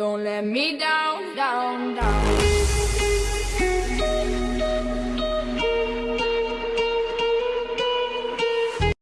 Don't let me down, down.